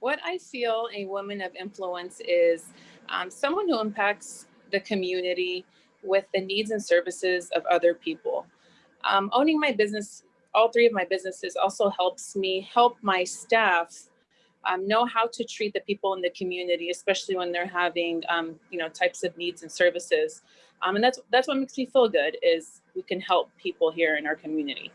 What I feel a woman of influence is um, someone who impacts the community with the needs and services of other people. Um, owning my business, all three of my businesses also helps me help my staff um, know how to treat the people in the community, especially when they're having, um, you know, types of needs and services. Um, and that's that's what makes me feel good is we can help people here in our community.